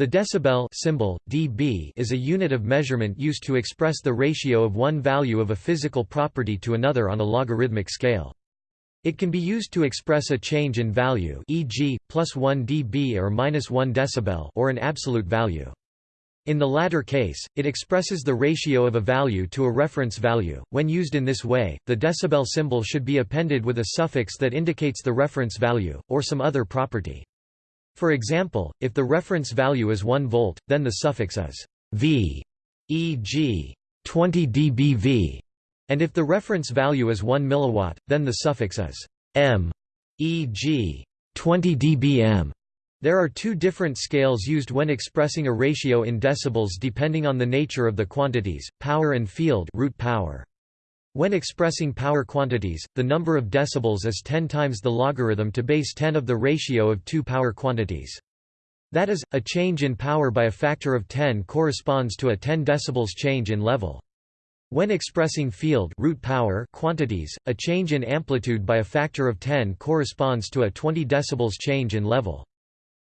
The decibel symbol, dB is a unit of measurement used to express the ratio of one value of a physical property to another on a logarithmic scale. It can be used to express a change in value e.g., plus 1 dB or minus 1 decibel or an absolute value. In the latter case, it expresses the ratio of a value to a reference value. When used in this way, the decibel symbol should be appended with a suffix that indicates the reference value, or some other property. For example, if the reference value is 1 volt, then the suffix is V, e.g., 20 dBV, and if the reference value is 1 milliwatt, then the suffix is M, e.g., 20 dBm. There are two different scales used when expressing a ratio in decibels depending on the nature of the quantities, power and field root power. When expressing power quantities, the number of decibels is 10 times the logarithm to base 10 of the ratio of two power quantities. That is, a change in power by a factor of 10 corresponds to a 10 decibels change in level. When expressing field root power quantities, a change in amplitude by a factor of 10 corresponds to a 20 decibels change in level.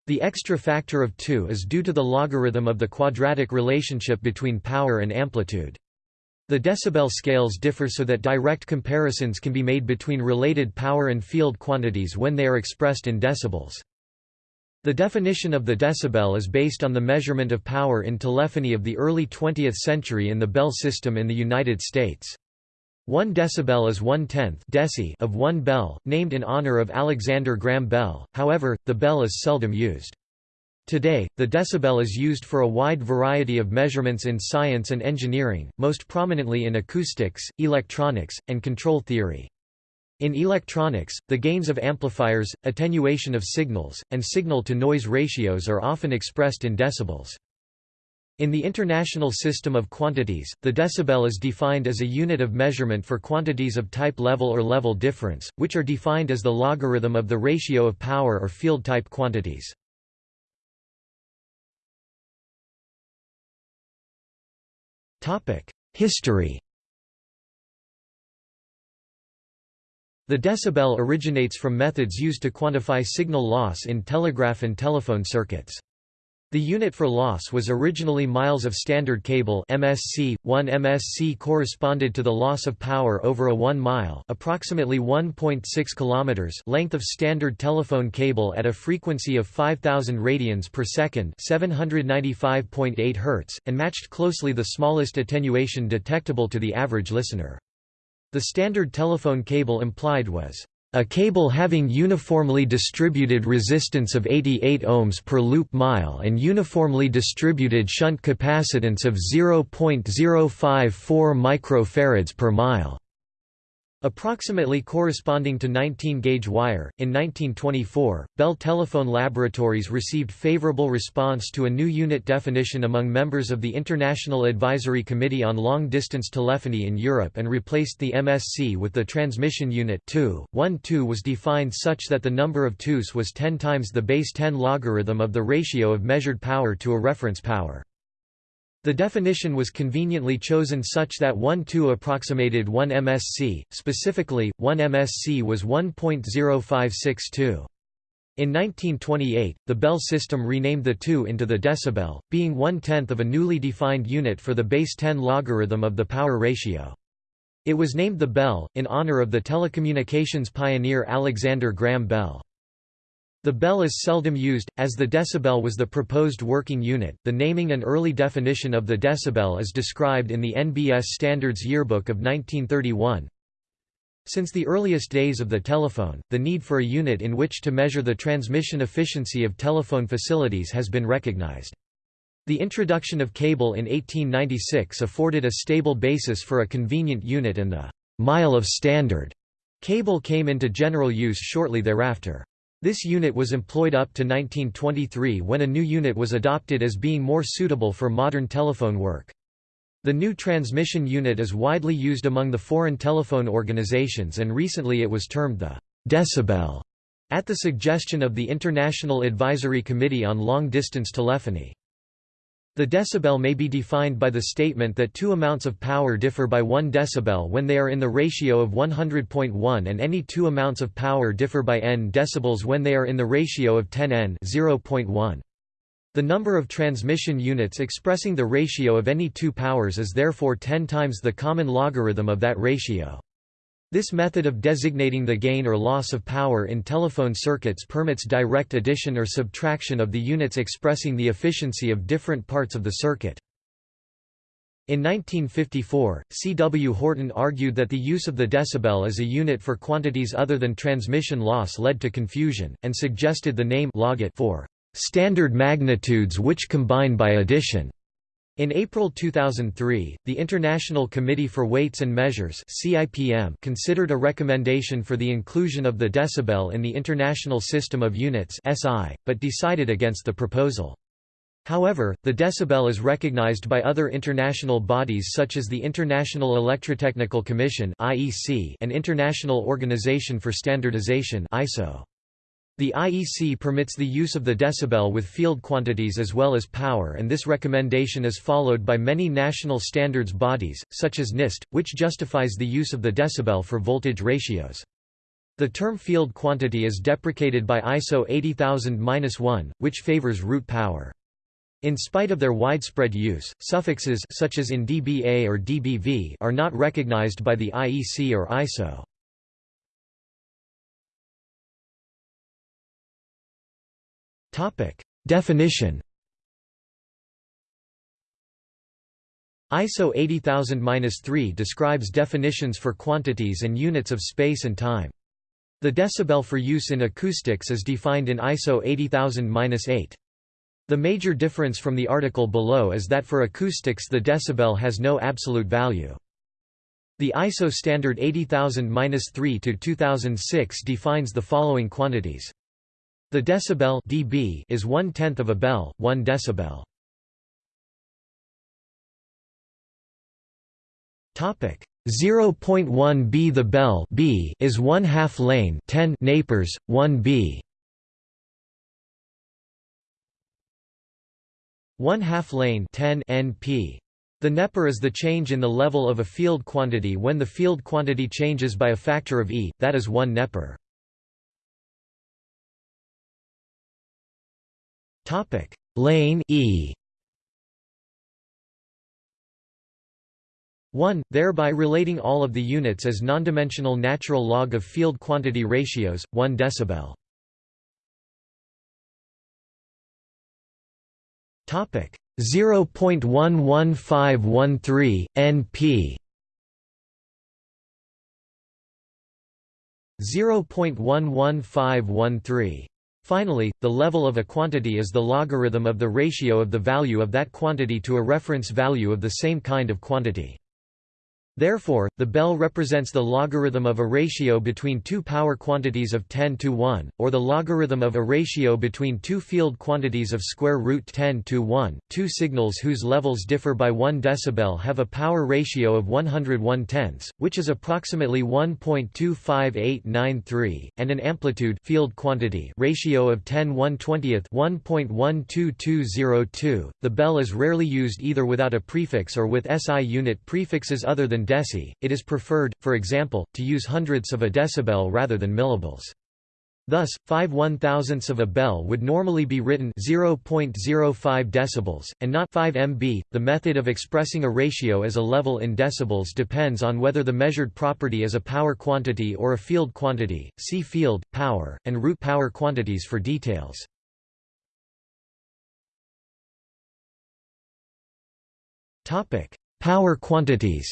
The extra factor of 2 is due to the logarithm of the quadratic relationship between power and amplitude. The decibel scales differ so that direct comparisons can be made between related power and field quantities when they are expressed in decibels. The definition of the decibel is based on the measurement of power in telephony of the early 20th century in the Bell system in the United States. One decibel is one-tenth of one bel, named in honor of Alexander Graham Bell, however, the bel is seldom used. Today, the decibel is used for a wide variety of measurements in science and engineering, most prominently in acoustics, electronics, and control theory. In electronics, the gains of amplifiers, attenuation of signals, and signal-to-noise ratios are often expressed in decibels. In the International System of Quantities, the decibel is defined as a unit of measurement for quantities of type level or level difference, which are defined as the logarithm of the ratio of power or field type quantities. History The decibel originates from methods used to quantify signal loss in telegraph and telephone circuits. The unit for loss was originally miles of standard cable MSC. 1 MSC corresponded to the loss of power over a 1 mile, approximately 1.6 kilometers length of standard telephone cable at a frequency of 5000 radians per second, 795.8 Hz, and matched closely the smallest attenuation detectable to the average listener. The standard telephone cable implied was a cable having uniformly distributed resistance of 88 ohms per loop mile and uniformly distributed shunt capacitance of 0.054 microfarads per mile. Approximately corresponding to 19-gauge wire. In 1924, Bell Telephone Laboratories received favorable response to a new unit definition among members of the International Advisory Committee on Long-Distance Telephony in Europe and replaced the MSC with the transmission unit TU. 1 TU was defined such that the number of TUs was 10 times the base 10 logarithm of the ratio of measured power to a reference power. The definition was conveniently chosen such that 1-TU approximated 1 MSc, specifically, 1 MSc was 1.0562. In 1928, the Bell system renamed the TU into the decibel, being one-tenth of a newly defined unit for the base 10 logarithm of the power ratio. It was named the Bel, in honor of the telecommunications pioneer Alexander Graham Bell. The bel is seldom used, as the decibel was the proposed working unit. The naming and early definition of the decibel is described in the NBS Standards Yearbook of 1931. Since the earliest days of the telephone, the need for a unit in which to measure the transmission efficiency of telephone facilities has been recognized. The introduction of cable in 1896 afforded a stable basis for a convenient unit and the mile of standard cable came into general use shortly thereafter. This unit was employed up to 1923 when a new unit was adopted as being more suitable for modern telephone work. The new transmission unit is widely used among the foreign telephone organizations and recently it was termed the decibel at the suggestion of the International Advisory Committee on Long-Distance Telephony. The decibel may be defined by the statement that two amounts of power differ by 1 decibel when they are in the ratio of 100.1 and any two amounts of power differ by n decibels when they are in the ratio of 10 n 0.1. The number of transmission units expressing the ratio of any two powers is therefore 10 times the common logarithm of that ratio. This method of designating the gain or loss of power in telephone circuits permits direct addition or subtraction of the units expressing the efficiency of different parts of the circuit. In 1954, C. W. Horton argued that the use of the decibel as a unit for quantities other than transmission loss led to confusion, and suggested the name logit for standard magnitudes which combine by addition. In April 2003, the International Committee for Weights and Measures CIPM considered a recommendation for the inclusion of the decibel in the International System of Units SI, but decided against the proposal. However, the decibel is recognized by other international bodies such as the International Electrotechnical Commission (IEC) and International Organization for Standardization ISO. The IEC permits the use of the decibel with field quantities as well as power and this recommendation is followed by many national standards bodies, such as NIST, which justifies the use of the decibel for voltage ratios. The term field quantity is deprecated by ISO 80000-1, which favors root power. In spite of their widespread use, suffixes such as in dBA or dBV are not recognized by the IEC or ISO. Topic: Definition. ISO 80000-3 describes definitions for quantities and units of space and time. The decibel for use in acoustics is defined in ISO 80000-8. The major difference from the article below is that for acoustics the decibel has no absolute value. The ISO standard 80000-3 to 2006 defines the following quantities. The decibel dB is one tenth of a bel, one decibel. Topic 0.1 b The bel b is one half lane 10 nepers, 1 b. One half lane 10 np. The neper is the change in the level of a field quantity when the field quantity changes by a factor of e, that is 1 neper. Topic: Lane E. 1, thereby relating all of the units as nondimensional natural log of field quantity ratios, 1 decibel. Topic. 0.11513 np 0.11513 Finally, the level of a quantity is the logarithm of the ratio of the value of that quantity to a reference value of the same kind of quantity. Therefore, the bel represents the logarithm of a ratio between two power quantities of 10 to 1, or the logarithm of a ratio between two field quantities of square root 10 to 1. Two signals whose levels differ by 1 decibel have a power ratio of 101 tenths, which is approximately 1.25893, and an amplitude field quantity ratio of 10 120th 1.12202. The bel is rarely used either without a prefix or with SI unit prefixes other than deci, it is preferred, for example, to use hundredths of a decibel rather than millibels. Thus, 5 one-thousandths of a bel would normally be written 0.05 decibels, and not 5 mb. The method of expressing a ratio as a level in decibels depends on whether the measured property is a power quantity or a field quantity. See field, power, and root power quantities for details. Topic: Power quantities.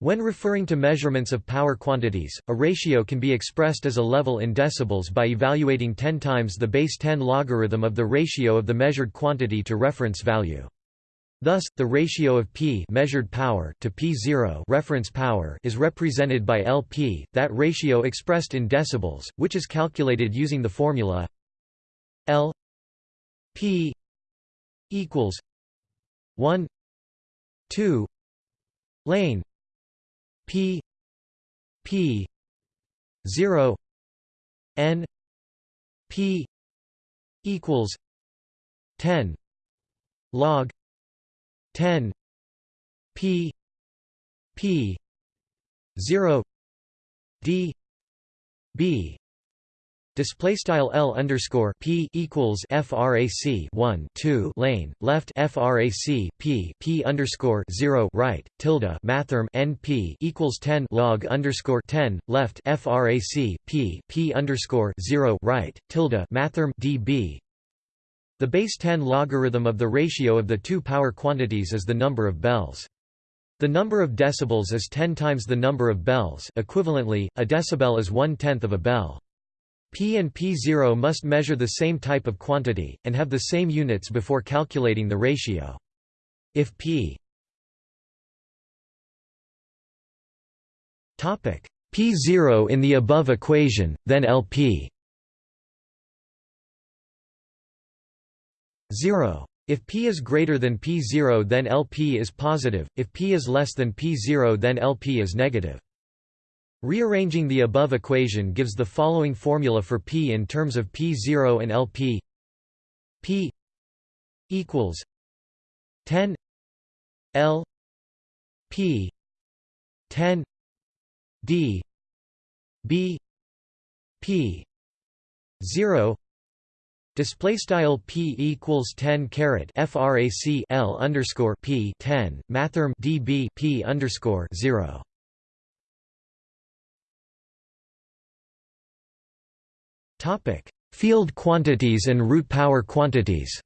When referring to measurements of power quantities, a ratio can be expressed as a level in decibels by evaluating 10 times the base 10 logarithm of the ratio of the measured quantity to reference value. Thus, the ratio of p measured power to p0 reference power is represented by Lp, that ratio expressed in decibels, which is calculated using the formula L p equals 1 2 lane P P zero N P equals ten log ten P P zero D B Display style L underscore P equals FRAC one two lane left FRAC P P underscore zero right tilde mathrm NP equals ten log underscore ten left FRAC P P underscore zero right tilde mathrm DB The base 10 logarithm of the ratio of the two power quantities is the number of bels. The number of decibels is 10 times the number of bels equivalently, a decibel is one-tenth of a bel. P and P0 must measure the same type of quantity, and have the same units before calculating the ratio. If P P0 in the above equation, then LP 0. If P is greater than P0 then LP is positive, if P is less than P0 then LP is negative. Rearranging the above equation gives the following formula for P in terms of P0 and LP P equals 10 L P 10 D B P 0 Display style p equals 10 caret frac l underscore p 10 mathrm db p underscore 0. Field quantities and root power quantities.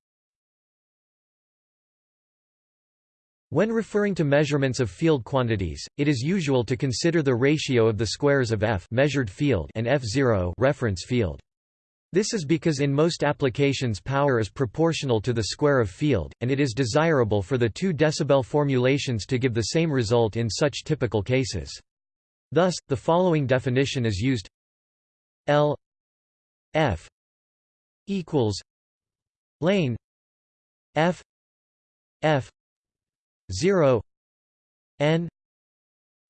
When referring to measurements of field quantities, it is usual to consider the ratio of the squares of f measured field and f0 reference field. This is because in most applications power is proportional to the square of field, and it is desirable for the 2 decibel formulations to give the same result in such typical cases. Thus, the following definition is used L F equals lane F F zero N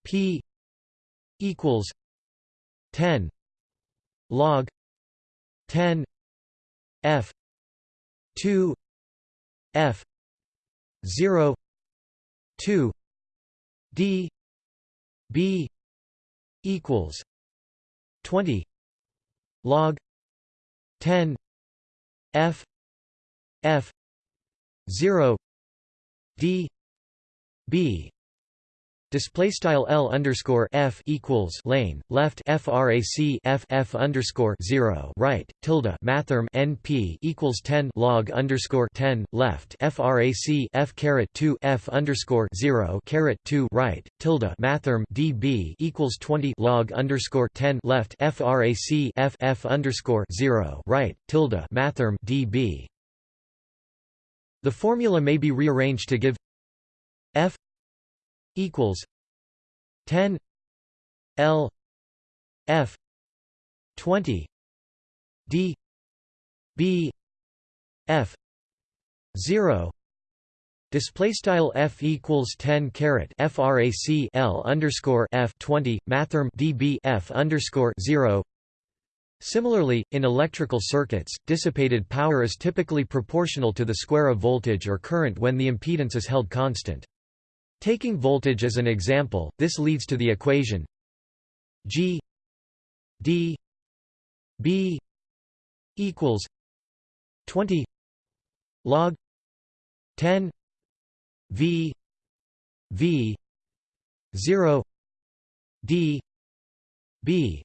P equals ten log ten F two F zero two D B equals twenty log 10 f f 0 d b Display style L underscore F equals lane left FRAC F F underscore zero right tilde mathrm NP equals ten log underscore ten left FRAC F caret two F underscore zero caret two right tilde mathrm DB equals twenty log underscore ten left FRAC F F underscore zero right tilde mathrm DB The formula may be rearranged to give F equals 10 L F 20 D B F 0 Display style f equals 10 caret frac l underscore f 20 mathrm db f underscore 0. Similarly, in electrical circuits, dissipated power is typically proportional to the square of voltage or current when the impedance is held constant. Taking voltage as an example, this leads to the equation G D B equals 20 log 10 V V 0 D B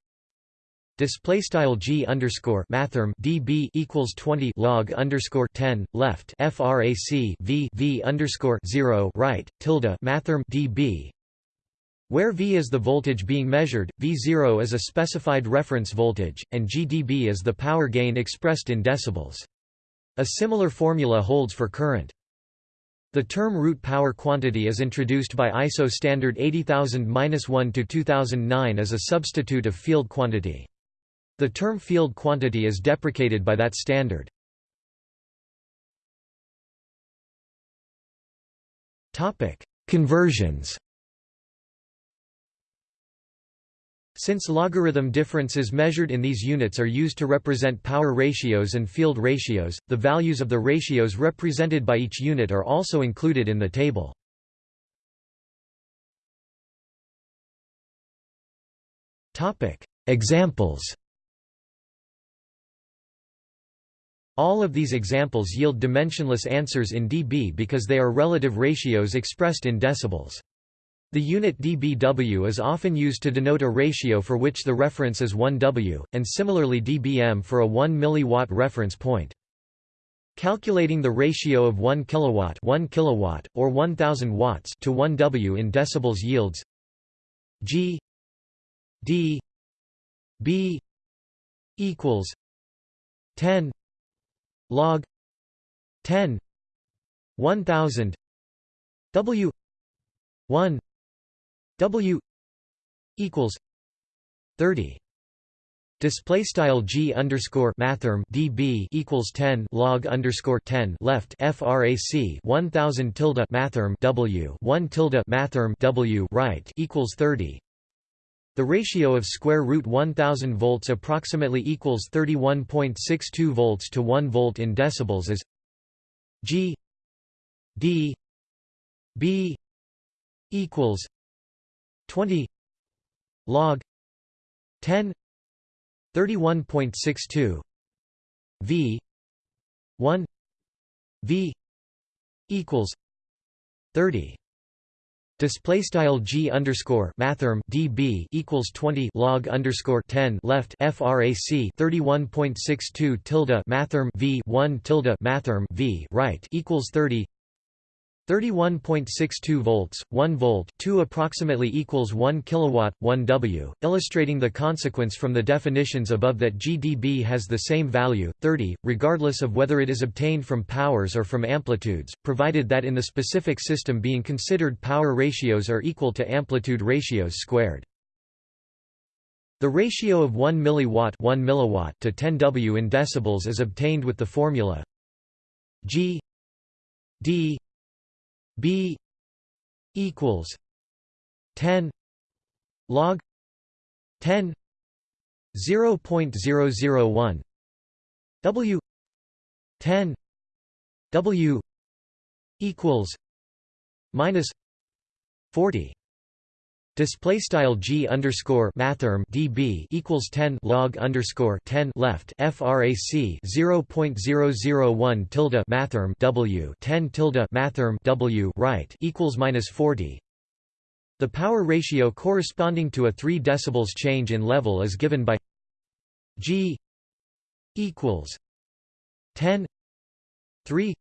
Display style g underscore mathrm db equals twenty log underscore ten left frac v v underscore zero right tilde mathrm db. Where V is the voltage being measured, V0 is a specified reference voltage, and GdB is the power gain expressed in decibels. A similar formula holds for current. The term root power quantity is introduced by ISO standard 80000-1 to 2009 as a substitute of field quantity. The term field quantity is deprecated by that standard. Conversions Since logarithm differences measured in these units are used to represent power ratios and field ratios, the values of the ratios represented by each unit are also included in the table. Examples All of these examples yield dimensionless answers in dB because they are relative ratios expressed in decibels. The unit dBW is often used to denote a ratio for which the reference is 1 W, and similarly dBm for a 1 mW reference point. Calculating the ratio of 1 kilowatt, 1 kilowatt or 1000 watts to 1 W in decibels yields G D B equals 10 log 10 1000 W 1 W equals 30 Display style g underscore mathrm db equals 10 log underscore 10 left frac 1000 tilde mathrm w 1 tilde mathrm w right equals 30. The ratio of square root 1000 volts approximately equals 31.62 volts to 1 volt in decibels is g d b equals 20 log 10 31.62 v 1 v equals 30 Display style g underscore mathrm db equals 20 log underscore 10 left frac 31.62 tilde mathrm v 1 tilde mathrm v right equals 30 31.62 volts, 1 volt 2 approximately equals 1 kilowatt, 1 W, illustrating the consequence from the definitions above that GdB has the same value, 30, regardless of whether it is obtained from powers or from amplitudes, provided that in the specific system being considered power ratios are equal to amplitude ratios squared. The ratio of 1 milliwatt, 1 milliwatt to 10 W in decibels is obtained with the formula G D B equals ten log ten zero point zero zero one W ten W equals minus forty Display style g underscore mathrm db equals 10 log underscore 10 left frac 0.001 tilde mathrm w 10 tilde mathrm w right equals minus 40. The power ratio corresponding to a 3 decibels change in level is given by g equals 10 3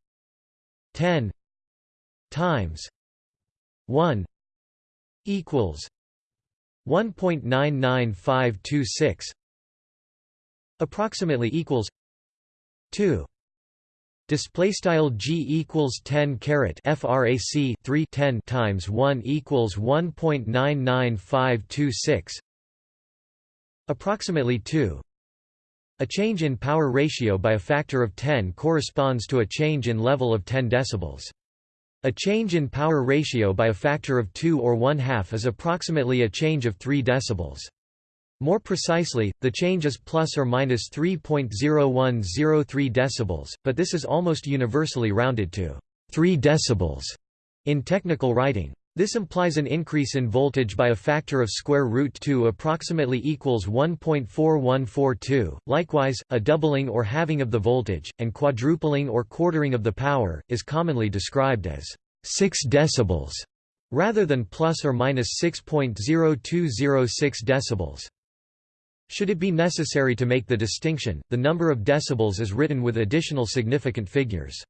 10 times 1 equals 1.99526 approximately equals 2 display style g equals 10 caret frac 3 10 times 1 equals 1.99526 approximately 2 a change in power ratio by a factor of 10 corresponds to a change in level of 10 decibels a change in power ratio by a factor of 2 or 1 half is approximately a change of 3 decibels. More precisely, the change is plus or minus 3.0103 decibels, but this is almost universally rounded to 3 decibels in technical writing. This implies an increase in voltage by a factor of square root 2 approximately equals 1.4142. Likewise, a doubling or halving of the voltage, and quadrupling or quartering of the power, is commonly described as 6 decibels, rather than plus or minus 6.0206 decibels. Should it be necessary to make the distinction, the number of decibels is written with additional significant figures.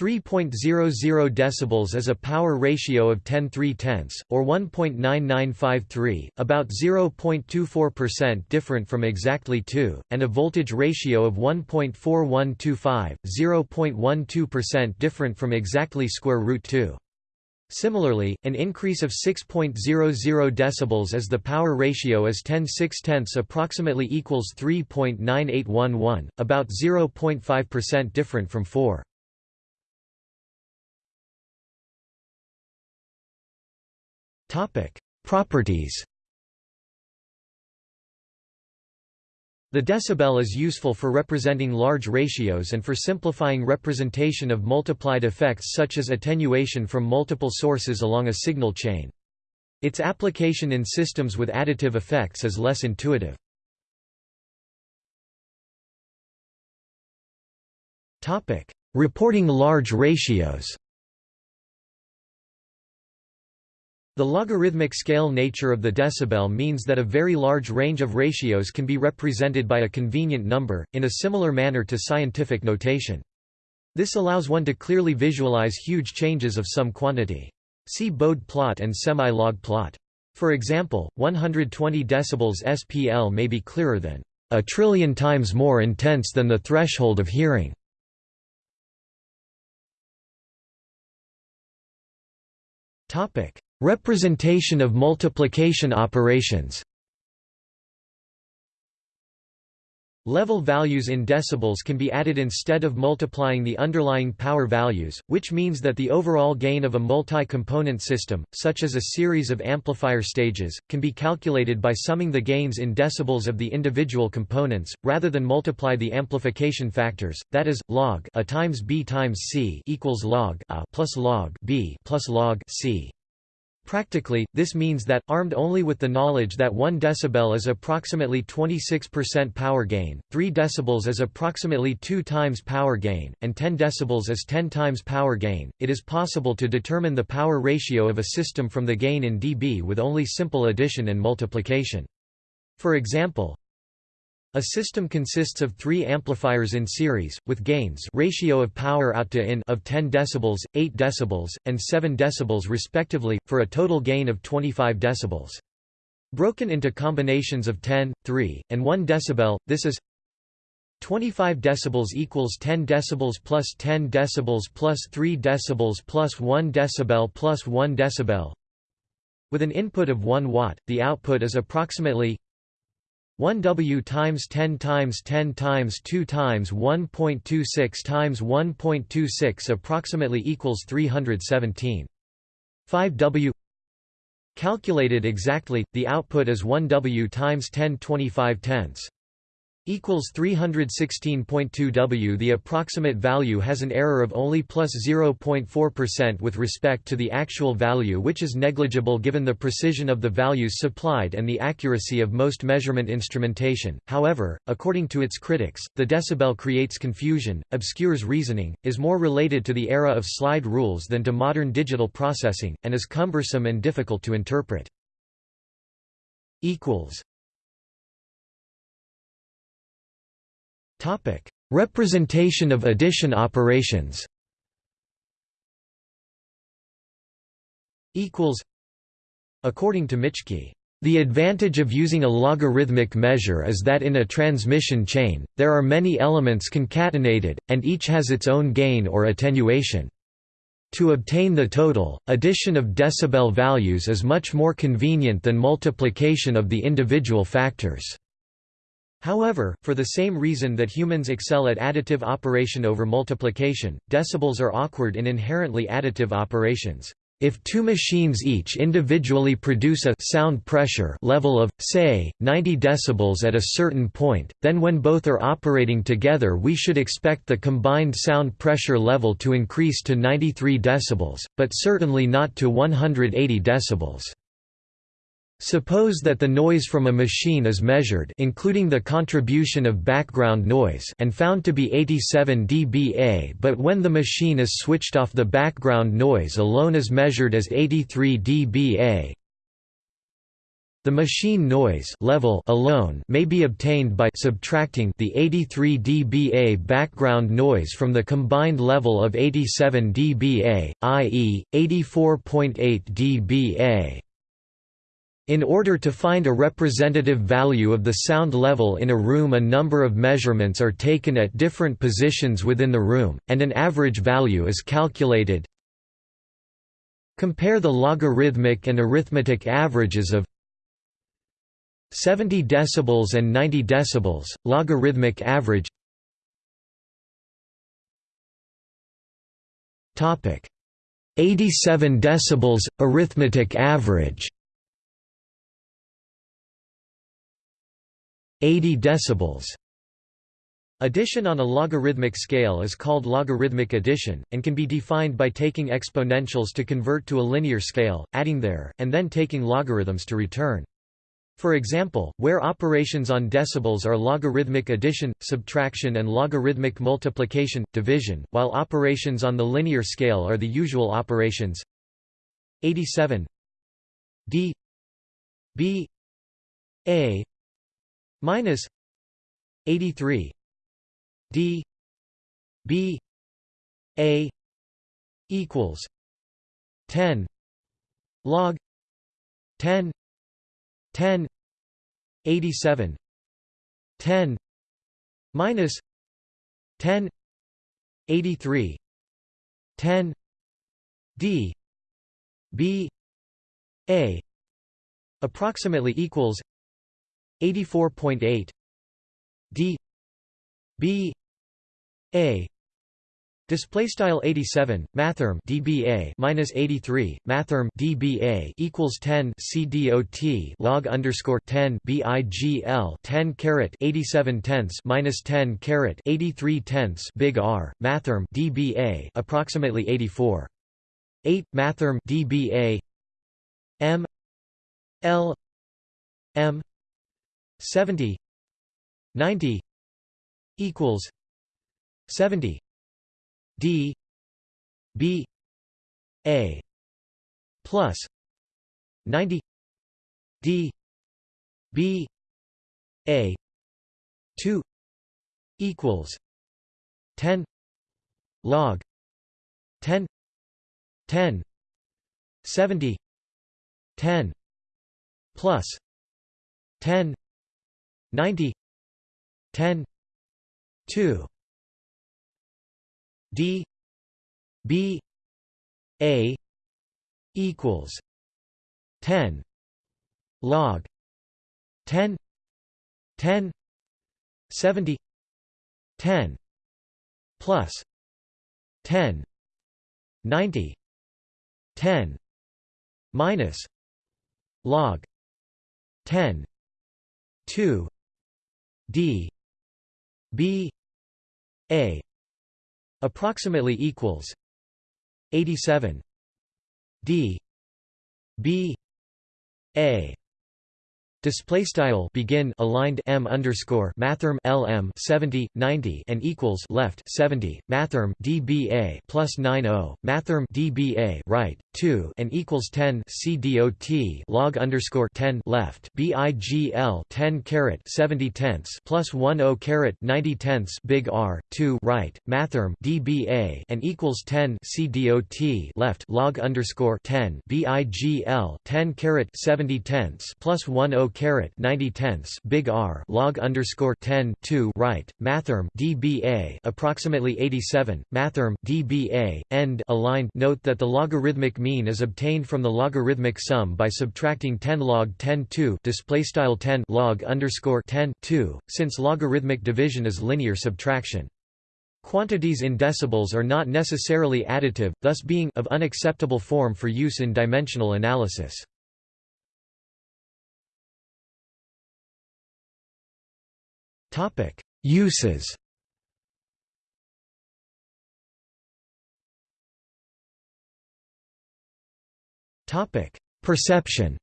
3.00 decibels is a power ratio of 10 3 tenths, or 1.9953, about 0.24% different from exactly 2, and a voltage ratio of 1.4125, 0.12% different from exactly square root 2. Similarly, an increase of 6.00 decibels as the power ratio is 10 6 tenths approximately equals 3.9811, about 0.5% different from 4. Topic: Properties. The decibel is useful for representing large ratios and for simplifying representation of multiplied effects such as attenuation from multiple sources along a signal chain. Its application in systems with additive effects is less intuitive. Reporting large ratios. The logarithmic scale nature of the decibel means that a very large range of ratios can be represented by a convenient number, in a similar manner to scientific notation. This allows one to clearly visualize huge changes of some quantity. See Bode plot and semi-log plot. For example, 120 decibels SPL may be clearer than a trillion times more intense than the threshold of hearing. Topic: Representation of multiplication operations Level values in decibels can be added instead of multiplying the underlying power values, which means that the overall gain of a multi-component system, such as a series of amplifier stages, can be calculated by summing the gains in decibels of the individual components, rather than multiply the amplification factors, that is, log a times b times c equals log a plus log b plus log c. Practically, this means that, armed only with the knowledge that 1 dB is approximately 26% power gain, 3 dB is approximately 2 times power gain, and 10 dB is 10 times power gain, it is possible to determine the power ratio of a system from the gain in dB with only simple addition and multiplication. For example, a system consists of three amplifiers in series, with gains ratio of power out to in of 10 dB, 8 dB, and 7 dB respectively, for a total gain of 25 dB. Broken into combinations of 10, 3, and 1 dB, this is 25 decibels equals 10 decibels plus 10 decibels plus 3 decibels plus 1 decibel plus 1 decibel. With an input of 1 watt, the output is approximately 1 W times 10 times 10 times 2 times 1.26 times 1.26 approximately equals 317. 5 W Calculated exactly, the output is 1 W times 10 25 tenths equals 316.2 W. The approximate value has an error of only plus 0.4% with respect to the actual value which is negligible given the precision of the values supplied and the accuracy of most measurement instrumentation. However, according to its critics, the decibel creates confusion, obscures reasoning, is more related to the era of slide rules than to modern digital processing, and is cumbersome and difficult to interpret. equals Topic: Representation of addition operations. Equals. According to Mitschke, the advantage of using a logarithmic measure is that in a transmission chain, there are many elements concatenated, and each has its own gain or attenuation. To obtain the total, addition of decibel values is much more convenient than multiplication of the individual factors. However, for the same reason that humans excel at additive operation over multiplication, decibels are awkward in inherently additive operations. If two machines each individually produce a sound pressure level of, say, 90 decibels at a certain point, then when both are operating together we should expect the combined sound pressure level to increase to 93 decibels, but certainly not to 180 decibels. Suppose that the noise from a machine is measured including the contribution of background noise and found to be 87 dBA but when the machine is switched off the background noise alone is measured as 83 dBA. The machine noise level alone may be obtained by subtracting the 83 dBA background noise from the combined level of 87 dBA, i.e., 84.8 dBA. In order to find a representative value of the sound level in a room a number of measurements are taken at different positions within the room, and an average value is calculated. Compare the logarithmic and arithmetic averages of 70 decibels and 90 decibels, logarithmic average. Topic. 87 decibels, arithmetic average 80 decibels. Addition on a logarithmic scale is called logarithmic addition, and can be defined by taking exponentials to convert to a linear scale, adding there, and then taking logarithms to return. For example, where operations on decibels are logarithmic addition, subtraction and logarithmic multiplication, division, while operations on the linear scale are the usual operations 87 d b a minus 83 d b a equals 10 log 10 10 87 10 minus 10 83 10 d b a approximately equals 84.8 d. B. A. Display style 87 mathrm dBA minus 83 mathrm dBA equals 10 CDOT log underscore 10 BIGL 10 caret 87 tenths minus 10 caret 83 tenths big R mathrm dBA approximately 84 8 mathrm dBA M. L. M 70 90 equals 70 d b a plus 90 d b a 2 equals 10 log 10 10 70 10 plus 10 90 10 2 d b a equals 10 log 10 10 70 10 plus 10 90 10 minus log 10 2 d b a approximately equals 87 d b a Display style begin aligned m underscore mathrm lm 70 90 and equals left 70 mathrm dba plus 90 mathrm dba right 2 and equals 10 cdot log underscore 10 left bigl 10 caret 70 tenths plus 10 caret 90 tenths big R 2 right mathrm dba and equals 10 cdot left log underscore 10 bigl 10 caret 70 tenths plus 10 caret 90 tenths big R log underscore 10 2 right mathrm dBA approximately 87 mathrm dBA end aligned note that the logarithmic mean is obtained from the logarithmic sum by subtracting 10 log 10 2 display style 10 log underscore 10 2 since logarithmic division is linear subtraction Quantities in decibels are not necessarily additive, thus being of unacceptable form for use in dimensional analysis. Topic: Uses. Topic: Perception.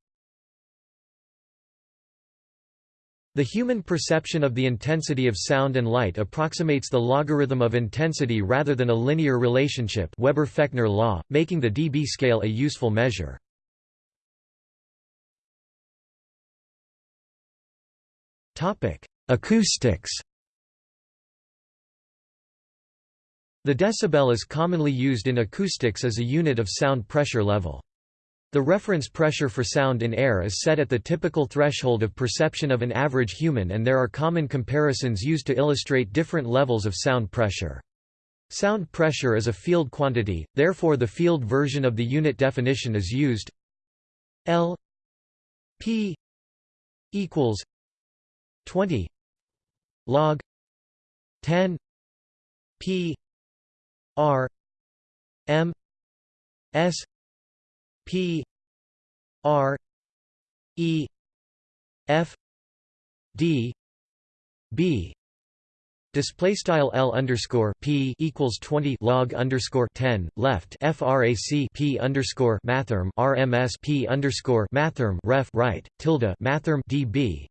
The human perception of the intensity of sound and light approximates the logarithm of intensity rather than a linear relationship Weber-Fechner law, making the dB scale a useful measure. Acoustics The decibel is commonly used in acoustics as a unit of sound pressure level. The reference pressure for sound in air is set at the typical threshold of perception of an average human and there are common comparisons used to illustrate different levels of sound pressure. Sound pressure is a field quantity, therefore the field version of the unit definition is used L P equals 20 log 10 p r m s p r e f d b. Display style L underscore P equals 20 log underscore 10 left frac P underscore mathrm RMS P underscore mathrm ref right tilde mathrm dB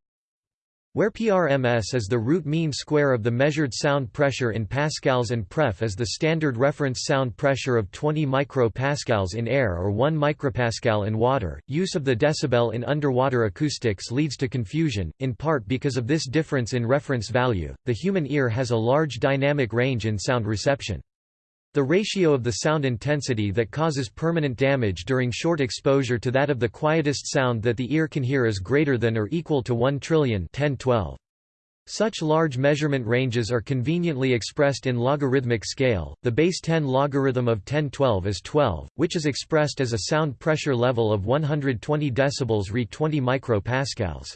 where PRMS is the root mean square of the measured sound pressure in pascals and pref is the standard reference sound pressure of 20 micropascals in air or 1 micropascal in water. Use of the decibel in underwater acoustics leads to confusion, in part because of this difference in reference value. The human ear has a large dynamic range in sound reception. The ratio of the sound intensity that causes permanent damage during short exposure to that of the quietest sound that the ear can hear is greater than or equal to 1 trillion 1012. Such large measurement ranges are conveniently expressed in logarithmic scale. The base 10 logarithm of 1012 is 12, which is expressed as a sound pressure level of 120 decibels re 20 micropascals.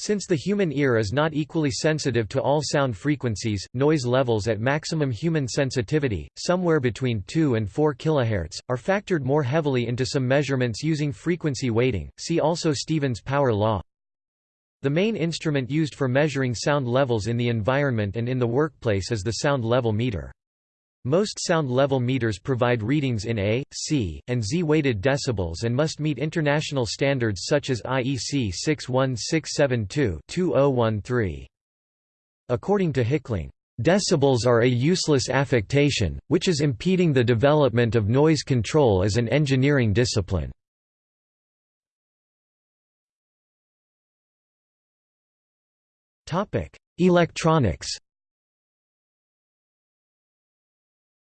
Since the human ear is not equally sensitive to all sound frequencies, noise levels at maximum human sensitivity, somewhere between 2 and 4 kHz, are factored more heavily into some measurements using frequency weighting. See also Stevens power law. The main instrument used for measuring sound levels in the environment and in the workplace is the sound level meter. Most sound level meters provide readings in A, C, and Z weighted decibels and must meet international standards such as IEC 61672-2013. According to Hickling, "...decibels are a useless affectation, which is impeding the development of noise control as an engineering discipline." Electronics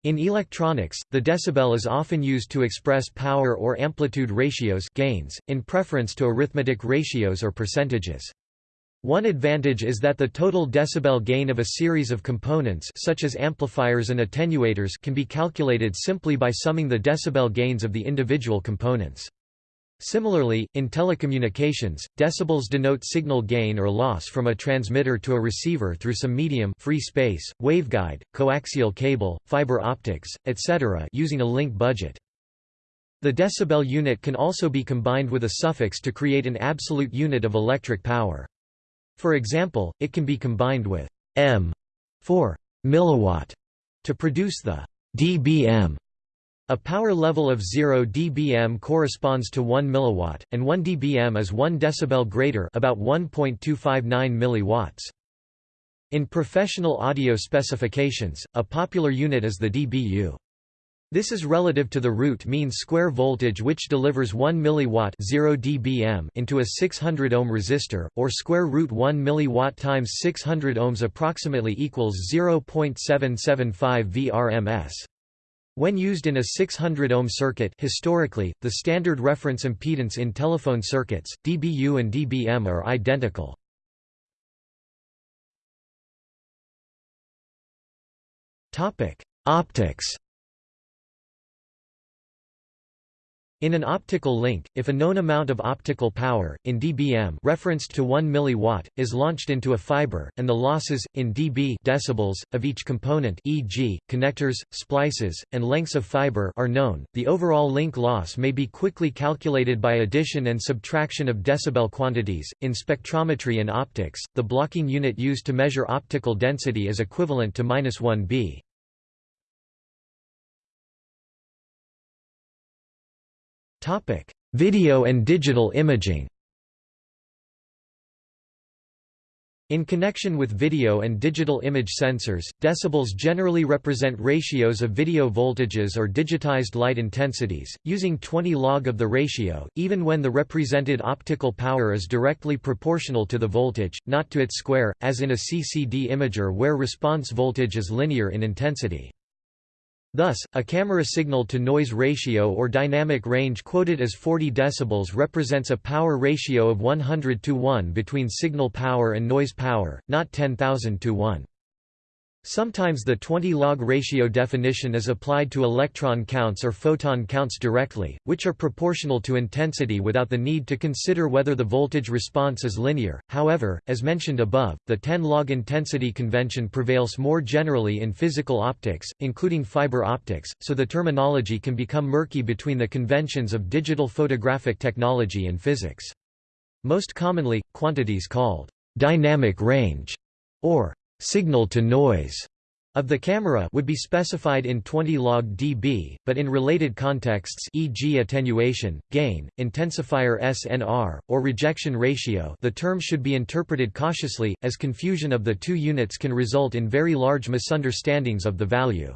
In electronics, the decibel is often used to express power or amplitude ratios gains, in preference to arithmetic ratios or percentages. One advantage is that the total decibel gain of a series of components such as amplifiers and attenuators can be calculated simply by summing the decibel gains of the individual components. Similarly, in telecommunications, decibels denote signal gain or loss from a transmitter to a receiver through some medium free space, waveguide, coaxial cable, fiber optics, etc. using a link budget. The decibel unit can also be combined with a suffix to create an absolute unit of electric power. For example, it can be combined with m for milliwatt to produce the dBm a power level of 0 dBm corresponds to 1 milliwatt, and 1 dBm is 1 decibel greater about 1.259 milliwatts. In professional audio specifications, a popular unit is the dBu. This is relative to the root mean square voltage which delivers 1 milliwatt 0 dBm into a 600 ohm resistor, or square root 1 milliwatt times 600 ohms approximately equals 0.775 vrms. When used in a 600 ohm circuit historically, the standard reference impedance in telephone circuits, dBu and dBm are identical. Optics In an optical link, if a known amount of optical power, in dBm referenced to 1 mW, is launched into a fiber, and the losses, in dB decibels, of each component e.g., connectors, splices, and lengths of fiber are known, the overall link loss may be quickly calculated by addition and subtraction of decibel quantities. In spectrometry and optics, the blocking unit used to measure optical density is equivalent to minus 1 B. Topic: Video and digital imaging. In connection with video and digital image sensors, decibels generally represent ratios of video voltages or digitized light intensities, using 20 log of the ratio, even when the represented optical power is directly proportional to the voltage, not to its square, as in a CCD imager where response voltage is linear in intensity. Thus, a camera signal-to-noise ratio or dynamic range quoted as 40 dB represents a power ratio of 100 to 1 between signal power and noise power, not 10,000 to 1. Sometimes the 20 log ratio definition is applied to electron counts or photon counts directly, which are proportional to intensity without the need to consider whether the voltage response is linear. However, as mentioned above, the 10 log intensity convention prevails more generally in physical optics, including fiber optics, so the terminology can become murky between the conventions of digital photographic technology and physics. Most commonly, quantities called dynamic range or signal to noise of the camera would be specified in 20 log dB, but in related contexts e.g. attenuation, gain, intensifier SNR, or rejection ratio the term should be interpreted cautiously, as confusion of the two units can result in very large misunderstandings of the value.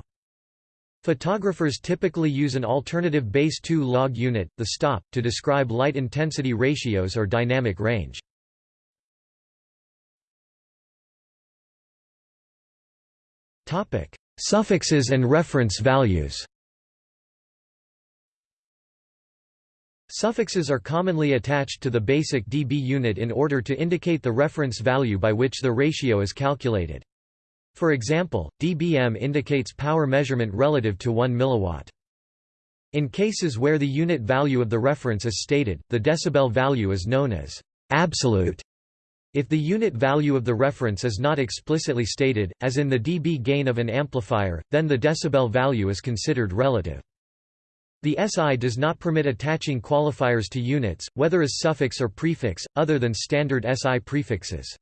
Photographers typically use an alternative base 2 log unit, the stop, to describe light intensity ratios or dynamic range. Topic: Suffixes and reference values. Suffixes are commonly attached to the basic dB unit in order to indicate the reference value by which the ratio is calculated. For example, dBm indicates power measurement relative to 1 mW. In cases where the unit value of the reference is stated, the decibel value is known as absolute if the unit value of the reference is not explicitly stated, as in the dB gain of an amplifier, then the decibel value is considered relative. The SI does not permit attaching qualifiers to units, whether as suffix or prefix, other than standard SI prefixes.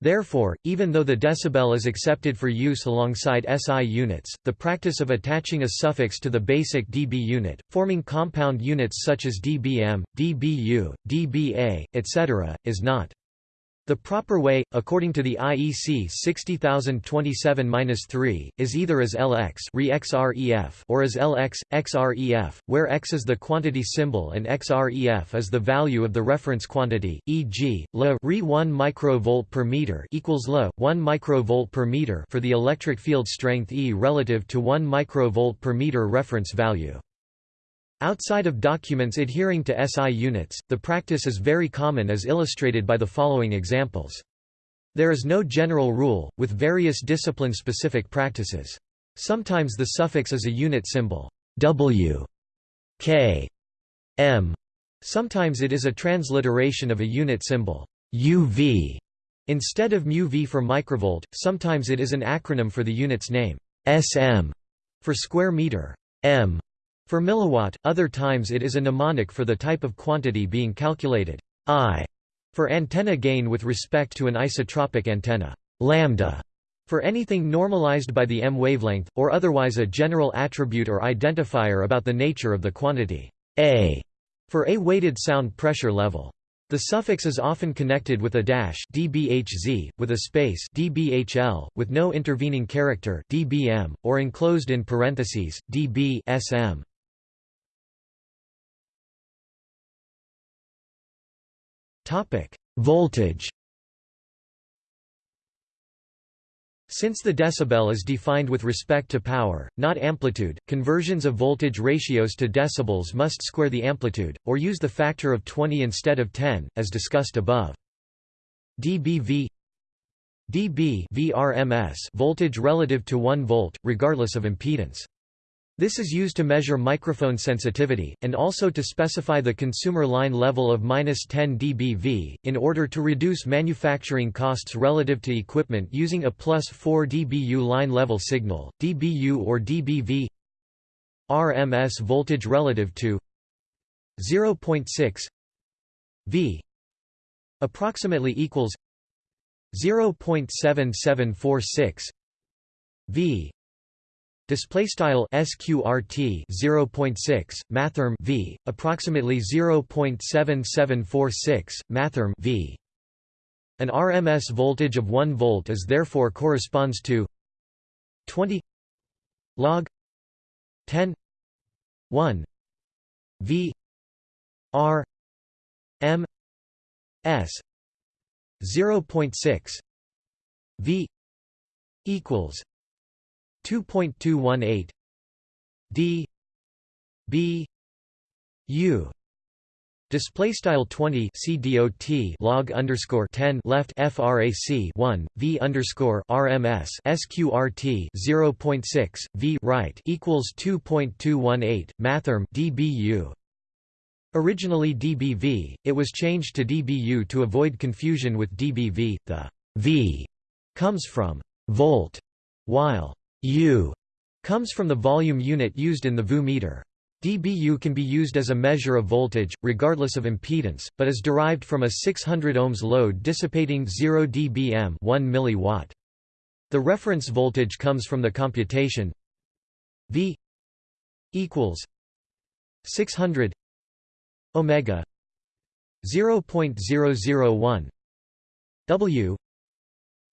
Therefore, even though the decibel is accepted for use alongside SI units, the practice of attaching a suffix to the basic dB unit, forming compound units such as dBm, dBu, dBa, etc., is not. The proper way, according to the IEC 60027-3, is either as Lx or as Lx, xref, where x is the quantity symbol and xref is the value of the reference quantity, e.g., La Re 1 microvolt per meter equals La 1 microvolt per meter for the electric field strength E relative to 1 microvolt per meter reference value. Outside of documents adhering to SI units, the practice is very common as illustrated by the following examples. There is no general rule, with various discipline-specific practices. Sometimes the suffix is a unit symbol W, K, M. Sometimes it is a transliteration of a unit symbol UV. Instead of μV for microvolt, sometimes it is an acronym for the unit's name SM for square meter, M for milliwatt, other times it is a mnemonic for the type of quantity being calculated. I for antenna gain with respect to an isotropic antenna. Lambda for anything normalized by the m wavelength, or otherwise a general attribute or identifier about the nature of the quantity. A for a weighted sound pressure level. The suffix is often connected with a dash dBHZ, with a space dBHL, with no intervening character dBm, or enclosed in parentheses, dB Topic: Voltage. Since the decibel is defined with respect to power, not amplitude, conversions of voltage ratios to decibels must square the amplitude, or use the factor of 20 instead of 10, as discussed above. dBV dB VRMS voltage relative to 1 volt, regardless of impedance. This is used to measure microphone sensitivity, and also to specify the consumer line level of 10 dBV, in order to reduce manufacturing costs relative to equipment using a plus 4 dBu line level signal, dBu or dBV RMS voltage relative to 0.6 V approximately equals 0.7746 V Display style sqrt 0.6 mathrm v approximately 0.7746 mathrm v. An RMS voltage of 1 volt is therefore corresponds to 20 log 10 1 v r m s 0.6 v equals 2.218 d b u Display style 20 CDOT log underscore 10 left frac 1 V underscore RMS SQRT 0.6 V right equals 2.218 mathrm dBu. Originally dBV, it was changed to dBu to avoid confusion with dBV. The V comes from volt, while U comes from the volume unit used in the VU meter. dBu can be used as a measure of voltage, regardless of impedance, but is derived from a 600 ohms load dissipating 0 dBm 1 milliwatt. The reference voltage comes from the computation V equals 600 omega 0.001 W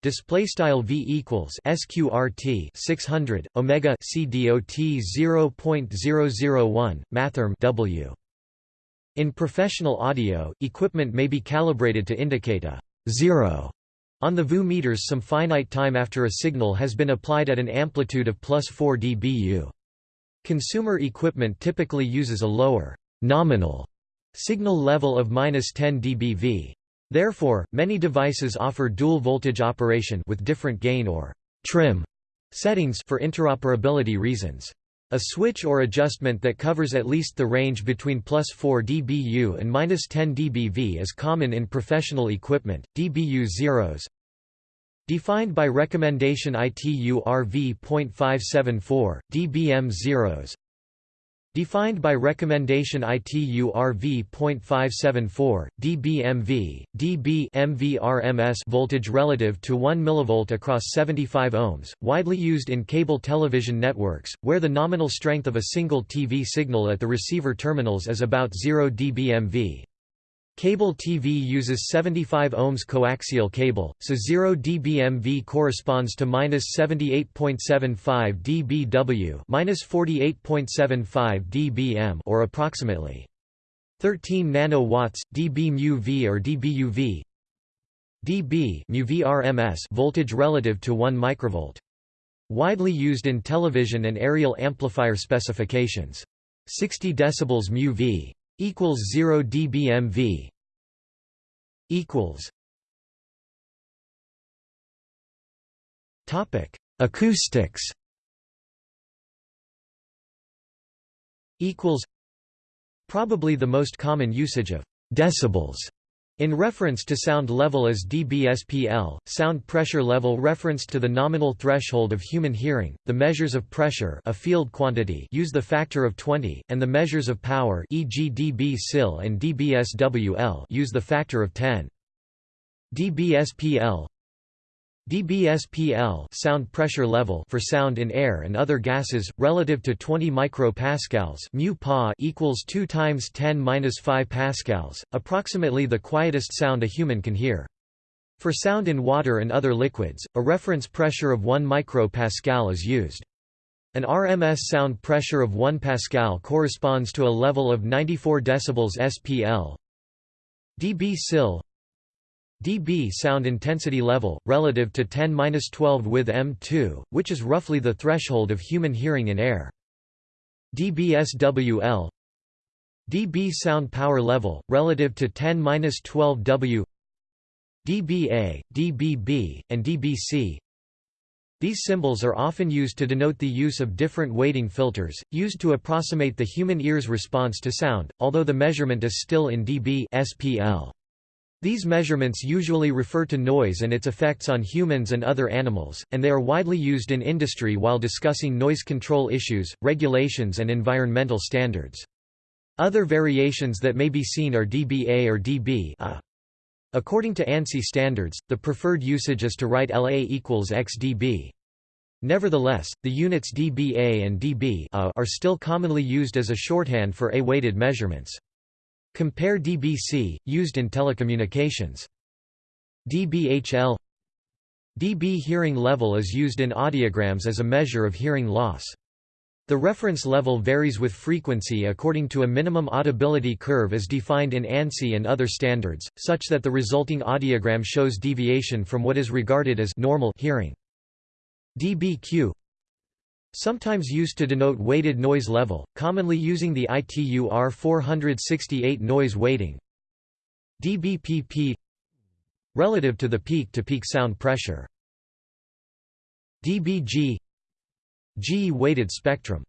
display style V equals sqrt 600 omega c cdot 0.001 mathrm W in professional audio equipment may be calibrated to indicate a zero on the VU meters some finite time after a signal has been applied at an amplitude of plus 4 dBu. Consumer equipment typically uses a lower nominal signal level of minus 10 dBV. Therefore, many devices offer dual voltage operation with different gain or trim settings for interoperability reasons. A switch or adjustment that covers at least the range between plus 4 dBu and minus 10 dBV is common in professional equipment. dBu zeros defined by recommendation ITU RV.574, dBm zeros defined by recommendation ITU RV.574, dBmV, dB voltage relative to 1 mV across 75 ohms, widely used in cable television networks, where the nominal strength of a single TV signal at the receiver terminals is about 0 dBmV. Cable TV uses 75 ohms coaxial cable, so 0 dBmV corresponds to minus 78.75 dBW, minus 48.75 dBm, or approximately 13 nanowatts, dB or dBUV. dB VRMS voltage relative to 1 microvolt. Widely used in television and aerial amplifier specifications. 60 decibels mu V equals 0 dBmV equals topic acoustics equals probably the most common usage of decibels in reference to sound level as dBSPL, sound pressure level referenced to the nominal threshold of human hearing, the measures of pressure a field quantity use the factor of 20, and the measures of power e.g. dB-SIL and dBSWL use the factor of 10. dBSPL dBSPL sound pressure level for sound in air and other gases relative to 20 micropascals mu pa equals 2 times 10 minus 5 pascals approximately the quietest sound a human can hear. For sound in water and other liquids a reference pressure of 1 micropascal is used. An RMS sound pressure of 1 pascal corresponds to a level of 94 decibels SPL dB SIL dB sound intensity level, relative to 10-12 with M2, which is roughly the threshold of human hearing in air. dBSWL dB sound power level, relative to 10-12 W dBA, dBB, and dBc These symbols are often used to denote the use of different weighting filters, used to approximate the human ear's response to sound, although the measurement is still in dB SPL. These measurements usually refer to noise and its effects on humans and other animals, and they are widely used in industry while discussing noise control issues, regulations and environmental standards. Other variations that may be seen are dBA or dB -A. According to ANSI standards, the preferred usage is to write LA equals XdB. Nevertheless, the units dBA and dB are still commonly used as a shorthand for A-weighted measurements. Compare dBc, used in telecommunications. dBHL dB hearing level is used in audiograms as a measure of hearing loss. The reference level varies with frequency according to a minimum audibility curve as defined in ANSI and other standards, such that the resulting audiogram shows deviation from what is regarded as normal hearing. dBQ Sometimes used to denote weighted noise level, commonly using the ITU R468 noise weighting. dBpp relative to the peak-to-peak -peak sound pressure. dBg G weighted spectrum.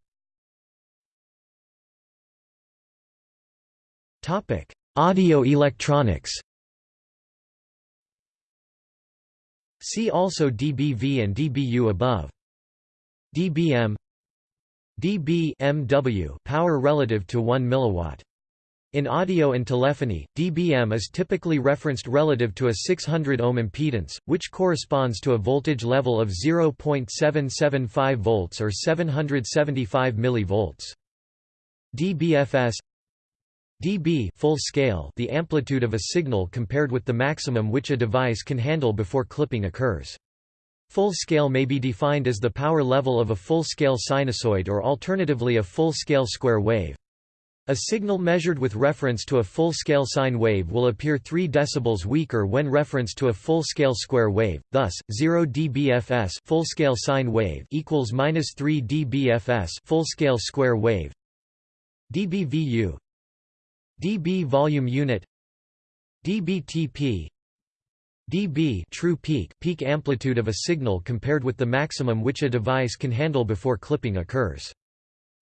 Topic: Audio electronics. See also dBV and dBu above dBm dB MW power relative to 1 milliwatt In audio and telephony, dBm is typically referenced relative to a 600 ohm impedance, which corresponds to a voltage level of 0.775 volts or 775 millivolts. dBFS dB full scale the amplitude of a signal compared with the maximum which a device can handle before clipping occurs. Full scale may be defined as the power level of a full-scale sinusoid or alternatively a full-scale square wave. A signal measured with reference to a full-scale sine wave will appear 3 dB weaker when referenced to a full-scale square wave. Thus, 0 dBFS full-scale sine wave equals -3 dBFS full-scale square wave. dBVU dB volume unit dBTP dB true peak peak amplitude of a signal compared with the maximum which a device can handle before clipping occurs.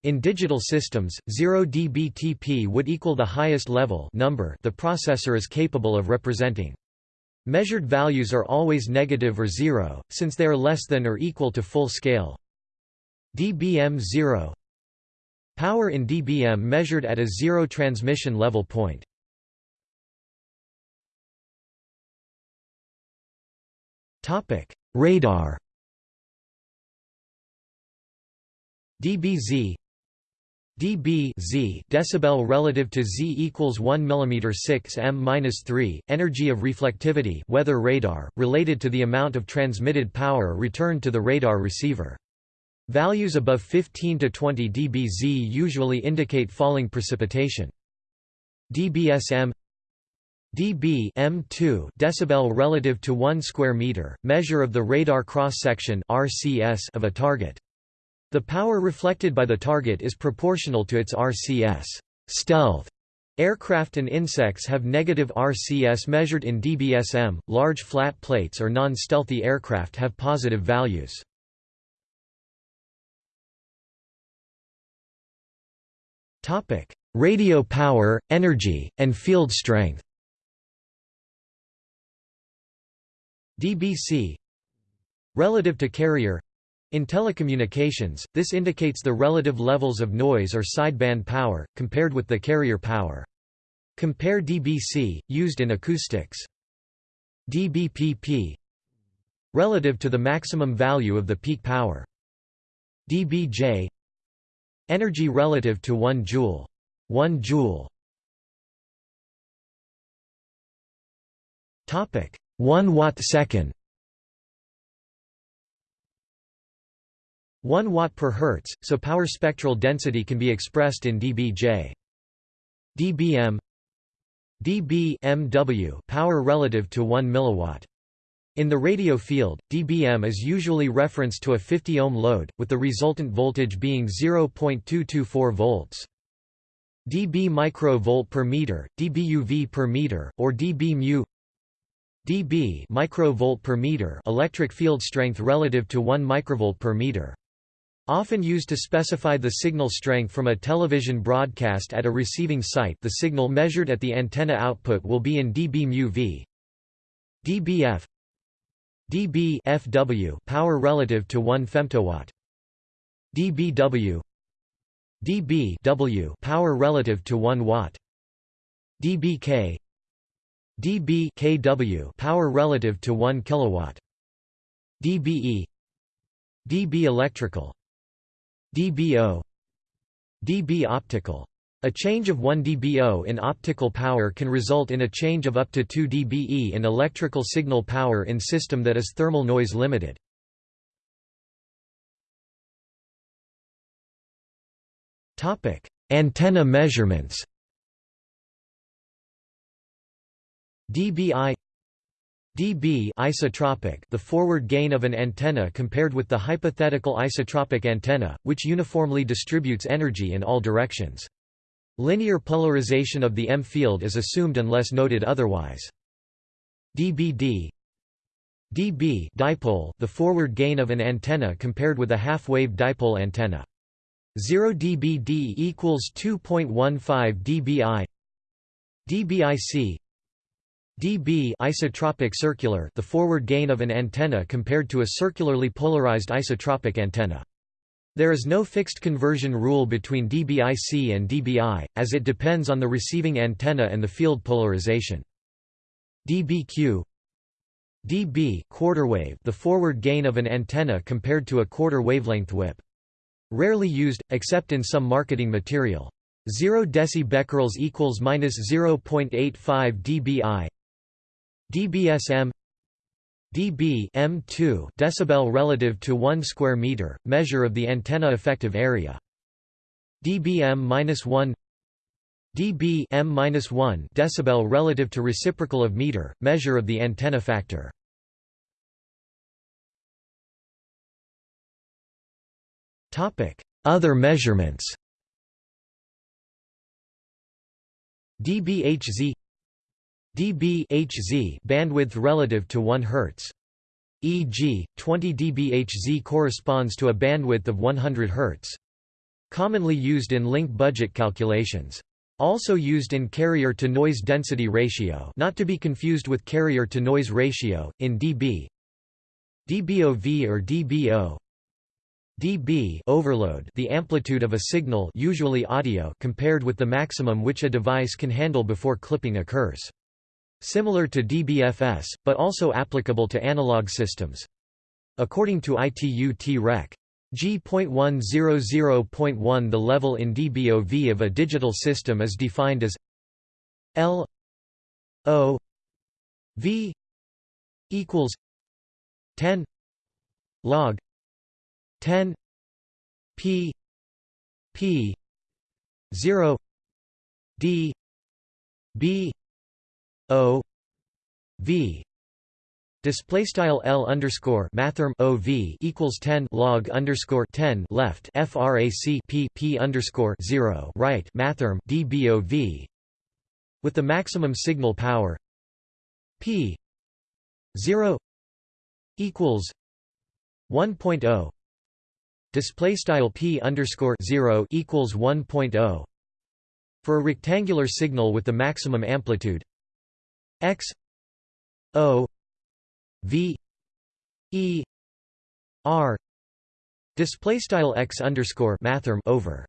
In digital systems, 0 dBTP would equal the highest level number the processor is capable of representing. Measured values are always negative or zero, since they are less than or equal to full scale. dBm 0 Power in dBm measured at a zero transmission level point. Radar dBz dB z decibel relative to z equals 1 mm 6 m 3 energy of reflectivity weather radar related to the amount of transmitted power returned to the radar receiver. Values above 15 to 20 dBz usually indicate falling precipitation. dBsm dB M2 decibel relative to 1 square meter measure of the radar cross section RCS of a target the power reflected by the target is proportional to its RCS. Stealth aircraft and insects have negative RCS measured in dBsm, large flat plates or non-stealthy aircraft have positive values. Topic: Radio power, energy, and field strength dBc Relative to carrier in telecommunications, this indicates the relative levels of noise or sideband power, compared with the carrier power. Compare dBc, used in acoustics. dBpp relative to the maximum value of the peak power. dBj energy relative to 1 joule. 1 joule. Topic 1 watt second. 1 watt per hertz, so power spectral density can be expressed in dBj. dBm dB MW power relative to 1 milliwatt. In the radio field, dBm is usually referenced to a 50 ohm load, with the resultant voltage being 0.224 volts. dB microvolt per meter, dBUV per meter, or dB mu dB microvolt per meter electric field strength relative to 1 microvolt per meter. Often used to specify the signal strength from a television broadcast at a receiving site the signal measured at the antenna output will be in dB v. dBf dB FW power relative to 1 femtowatt. dBW dB W power relative to 1 watt. dBk dB kW power relative to 1 kilowatt. dBe dB electrical dBO dB optical. A change of 1 dBO in optical power can result in a change of up to 2 dBe in electrical signal power in system that is thermal noise limited. Antenna measurements dBi dB isotropic the forward gain of an antenna compared with the hypothetical isotropic antenna, which uniformly distributes energy in all directions. Linear polarization of the M field is assumed unless noted otherwise. dBd dB dipole the forward gain of an antenna compared with a half-wave dipole antenna. 0 dBd equals 2.15 dBi dBic dB isotropic circular the forward gain of an antenna compared to a circularly polarized isotropic antenna. There is no fixed conversion rule between dBIC and dBi, as it depends on the receiving antenna and the field polarization. dBq dB quarter-wave the forward gain of an antenna compared to a quarter wavelength whip. Rarely used, except in some marketing material. 0 decibecquerels equals minus 0.85 dBi. dBsm dB m2 decibel relative to 1 square meter, measure of the antenna effective area. dBm-1 dB m-1 decibel relative to reciprocal of meter, measure of the antenna factor. Topic: Other measurements. dBHZ dBHZ bandwidth relative to 1 Hz. E.g., 20 dBHZ corresponds to a bandwidth of 100 Hz. Commonly used in link budget calculations. Also used in carrier-to-noise density ratio not to be confused with carrier-to-noise ratio, in dB dBOV or dBO dB overload the amplitude of a signal usually audio compared with the maximum which a device can handle before clipping occurs. Similar to dBFS, but also applicable to analog systems. According to ITU-T-Rec. G.100.1 The level in dBOV of a digital system is defined as L O V equals 10 log 10 P P 0 D B O V. Display style L underscore mathrm OV equals ten log underscore ten left FRAC P P underscore zero right mathrm DBOV with the maximum signal power P zero equals one point oh display style P underscore zero equals one point oh for a rectangular signal with the maximum amplitude X O V E R display style x underscore mathrm over.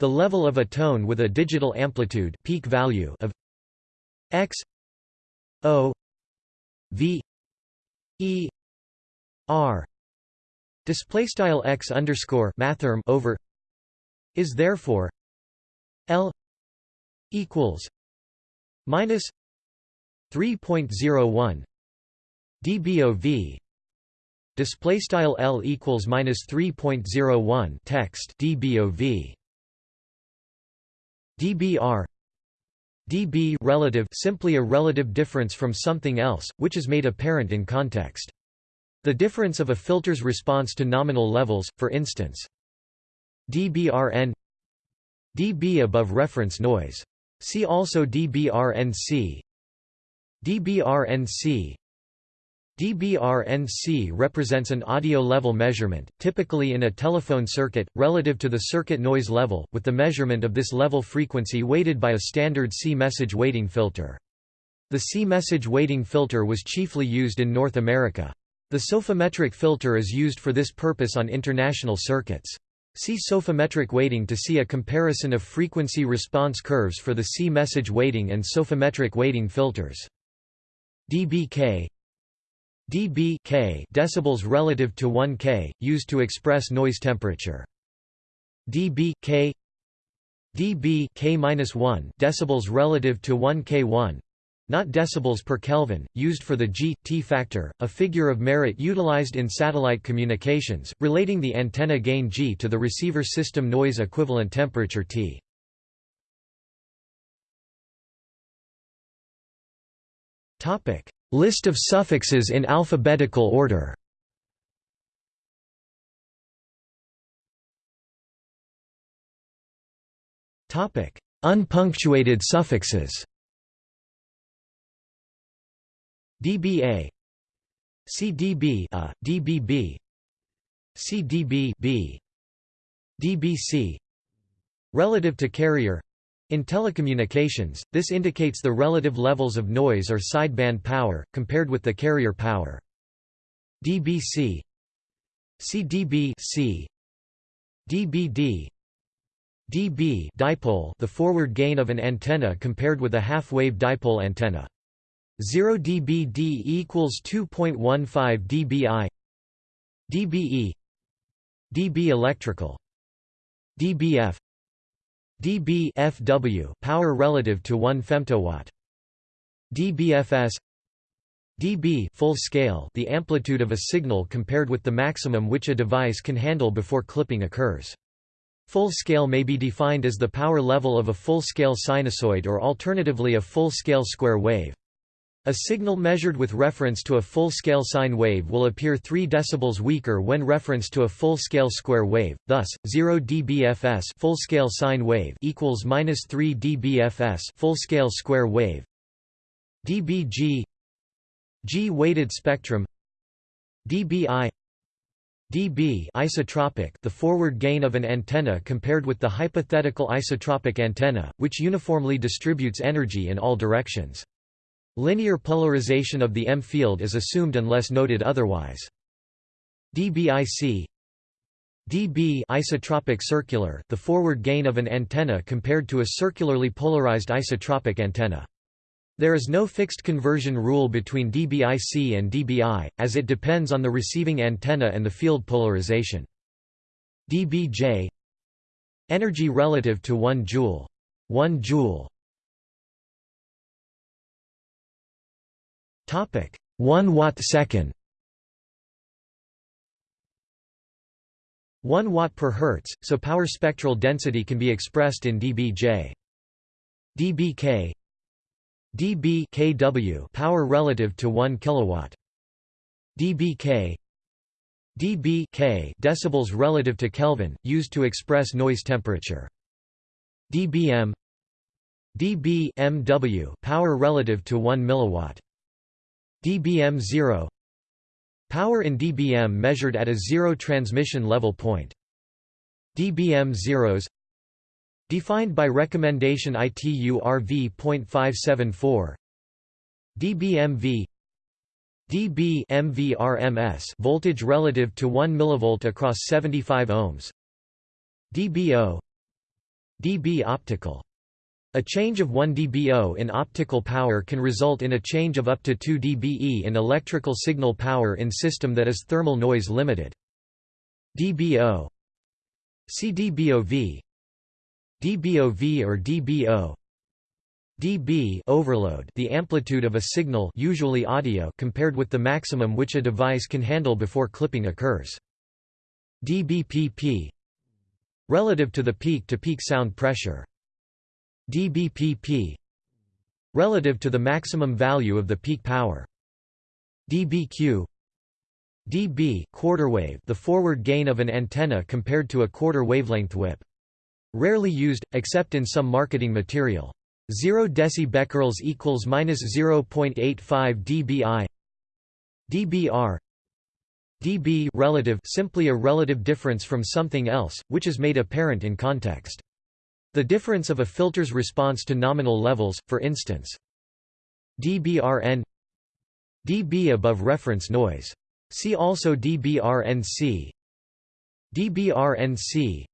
The level of a tone with a digital amplitude peak value of x O V E R display style x underscore mathrm over is therefore L equals minus 3.01 dBOV display style L equals minus 3.01 text dBOV dBr dB relative simply a relative difference from something else which is made apparent in context. The difference of a filter's response to nominal levels for instance. dBrn dB above reference noise. See also dBrnc dBrnc dBrnc represents an audio level measurement, typically in a telephone circuit, relative to the circuit noise level, with the measurement of this level frequency weighted by a standard C-message weighting filter. The C-message weighting filter was chiefly used in North America. The psophometric filter is used for this purpose on international circuits. See psophometric weighting to see a comparison of frequency response curves for the C-message weighting and psophometric weighting filters. dBk dB K decibels relative to 1 K, used to express noise temperature. dB K dB K-1 decibels relative to 1 K1 not decibels per Kelvin, used for the G T factor, a figure of merit utilized in satellite communications, relating the antenna gain G to the receiver system noise equivalent temperature T. List of suffixes in alphabetical order. Unpunctuated suffixes. dBA CDB a, DBB CDB B uh, DBC Relative to carrier in telecommunications, this indicates the relative levels of noise or sideband power, compared with the carrier power. dBc CDB C. dBd dB dipole. The forward gain of an antenna compared with a half-wave dipole antenna. 0 dBd equals 2.15 dBi dBe dB electrical. dBf dB FW power relative to 1 femtowatt. dBFS dB full scale the amplitude of a signal compared with the maximum which a device can handle before clipping occurs. Full scale may be defined as the power level of a full-scale sinusoid or alternatively a full-scale square wave. A signal measured with reference to a full-scale sine wave will appear 3 dB weaker when referenced to a full-scale square wave. Thus, 0 dBFS full-scale sine wave equals -3 dBFS full-scale square wave. dBg G weighted spectrum dBi dB isotropic the forward gain of an antenna compared with the hypothetical isotropic antenna, which uniformly distributes energy in all directions. Linear polarization of the M field is assumed unless noted otherwise. dBIC dB isotropic circular the forward gain of an antenna compared to a circularly polarized isotropic antenna. There is no fixed conversion rule between dBIC and dBi, as it depends on the receiving antenna and the field polarization. dBj Energy relative to 1 joule. 1 joule 1 watt second 1 watt per hertz, so power spectral density can be expressed in dBj. dBk dB kW power relative to 1 kilowatt. dBk dB K decibels relative to Kelvin, used to express noise temperature. dBm dB MW power relative to 1 milliwatt dBm 0 Power in dBm measured at a zero transmission level point. dBm zeros. Defined by recommendation ITU RV.574 dBmV dB MVRMS voltage relative to 1 mV across 75 ohms. dBo. dB optical a change of 1 dBo in optical power can result in a change of up to 2 dBe in electrical signal power in system that is thermal noise limited. dBo. CDBOV. dBOV or dBo. dB overload the amplitude of a signal usually audio compared with the maximum which a device can handle before clipping occurs. dBpp. relative to the peak-to-peak -peak sound pressure dBpp relative to the maximum value of the peak power. dBq dB quarter-wave the forward gain of an antenna compared to a quarter wavelength whip. Rarely used, except in some marketing material. 0 decibecquerels equals minus 0.85 dBi. dBr dB relative simply a relative difference from something else, which is made apparent in context. The difference of a filter's response to nominal levels, for instance. dBrn dB above reference noise. See also dBrnc dBrnc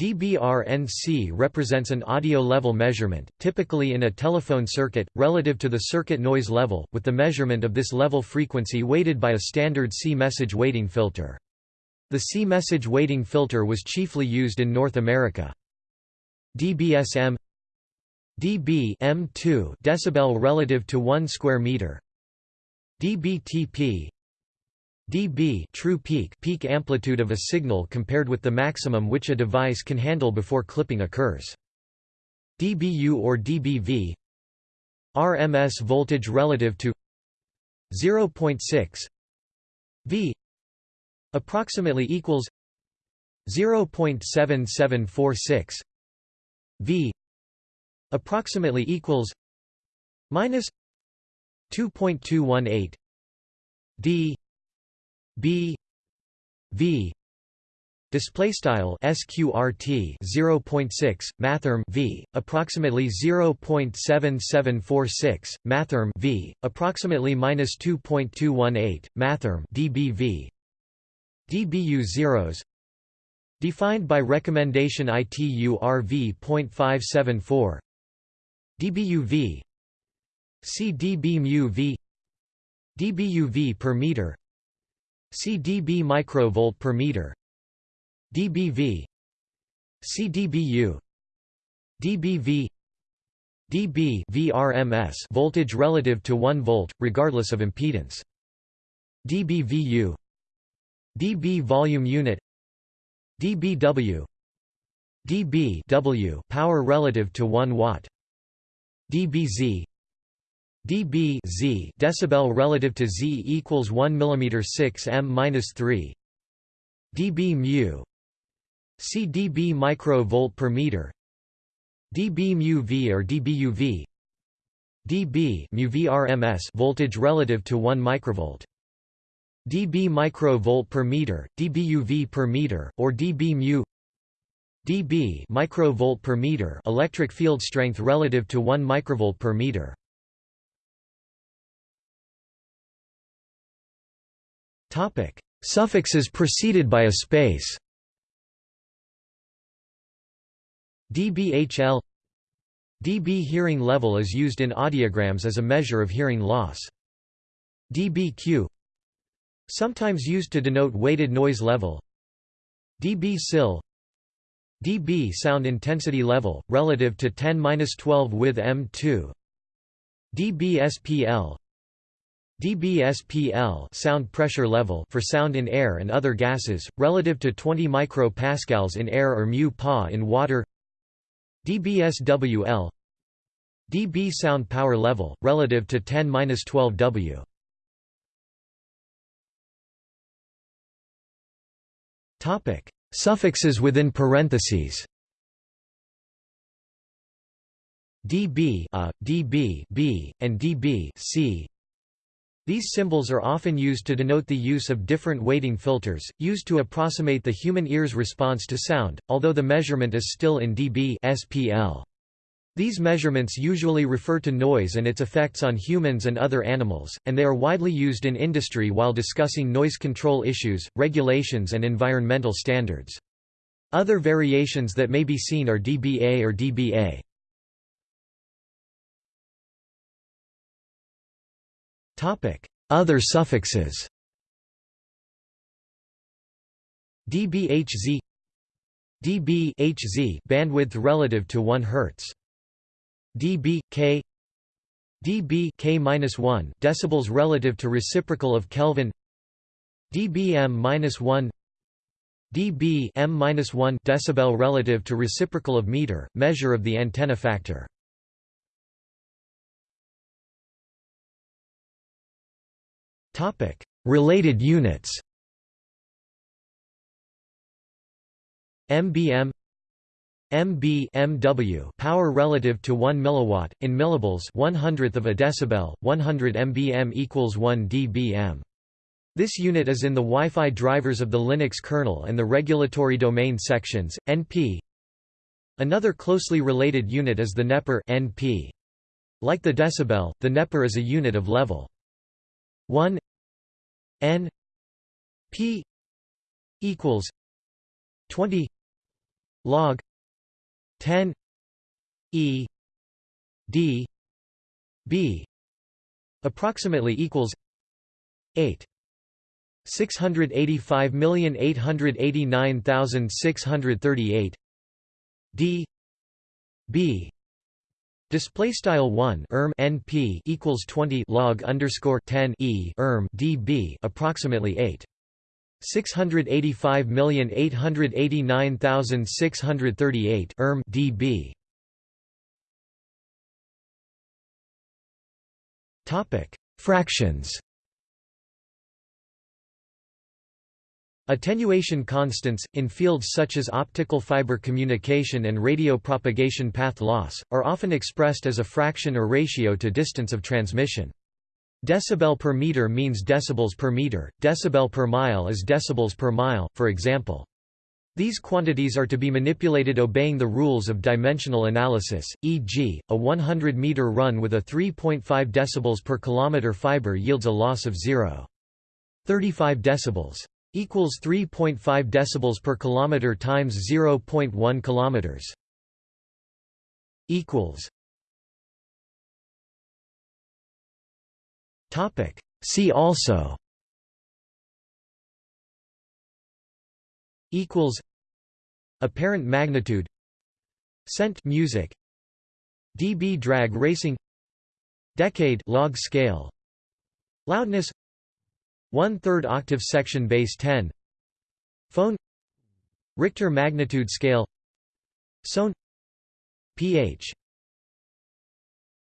dBrnc represents an audio level measurement, typically in a telephone circuit, relative to the circuit noise level, with the measurement of this level frequency weighted by a standard C-message weighting filter. The C-message weighting filter was chiefly used in North America dBsm dB M2 decibel relative to 1 square meter. dBTP dB true peak peak amplitude of a signal compared with the maximum which a device can handle before clipping occurs. dBu or dBV RMS voltage relative to 0.6 V approximately equals 0.7746 V approximately equals minus 2.218 D B V display style sqrt 0.6 mathrm v approximately 0.7746 mathrm v approximately minus 2.218 mathrm dBV dBu zeros Defined by recommendation ITU-RV.574 dBUV C dB v dBUV per meter C dB microvolt per meter dBV C dBU dBV dB VRMS voltage relative to 1 volt regardless of impedance dBVU dB volume unit dBW dB W power relative to 1 watt. dBz dB Z decibel relative to Z equals 1 mm 6 m minus 3 dB mu C dB microvolt per meter. dB mu V or dBUV dB mu VRMS voltage relative to 1 microvolt dB microvolt per meter dBUV per meter or dB mu. dB microvolt per meter electric field strength relative to 1 microvolt per meter. Topic: Suffixes preceded by a space. dBHL. dB hearing level is used in audiograms as a measure of hearing loss. dBQ sometimes used to denote weighted noise level. dB SIL. dB sound intensity level relative to 10-12 with M2 dBSPL dBSPL sound pressure level for sound in air and other gases, relative to 20 micropascals in air or mu pa in water. dBSWL dB sound power level, relative to 10-12 W Suffixes within parentheses. dB a, uh, dB b, and dB c. These symbols are often used to denote the use of different weighting filters, used to approximate the human ear's response to sound, although the measurement is still in dB SPL. These measurements usually refer to noise and its effects on humans and other animals, and they are widely used in industry while discussing noise control issues, regulations and environmental standards. Other variations that may be seen are dBA or dBA. Other suffixes dBHZ dBHZ bandwidth relative to 1 Hz dB K dB K-1 decibels relative to reciprocal of Kelvin dBm-1 dB M-1 decibel relative to reciprocal of meter measure of the antenna factor Topic: Related units. MBM MB MW power relative to 1 milliwatt in millibels 100th of a decibel 100 MBM equals 1 dBm this unit is in the Wi-Fi drivers of the Linux kernel and the regulatory domain sections NP Another closely related unit is the neper NP like the decibel the neper is a unit of level. 1 n p equals 20 log 10 e d b approximately equals 8 685,889,638 d b Display style one erm np equals 20 log underscore 10 e erm db approximately 8. 685,889,638 erm dB. Topic: Fractions. Attenuation constants, in fields such as optical fiber communication and radio propagation path loss, are often expressed as a fraction or ratio to distance of transmission. Decibel per meter means decibels per meter, decibel per mile is decibels per mile, for example. These quantities are to be manipulated obeying the rules of dimensional analysis, e.g., a 100-meter run with a 3.5 decibels per kilometer fiber yields a loss of 0.35 decibels. equals 3.5 decibels per kilometer times 0.1 kilometers equals topic. See also equals apparent magnitude cent music dB drag racing decade log scale loudness one-third octave section base 10 phone Richter magnitude scale Sone pH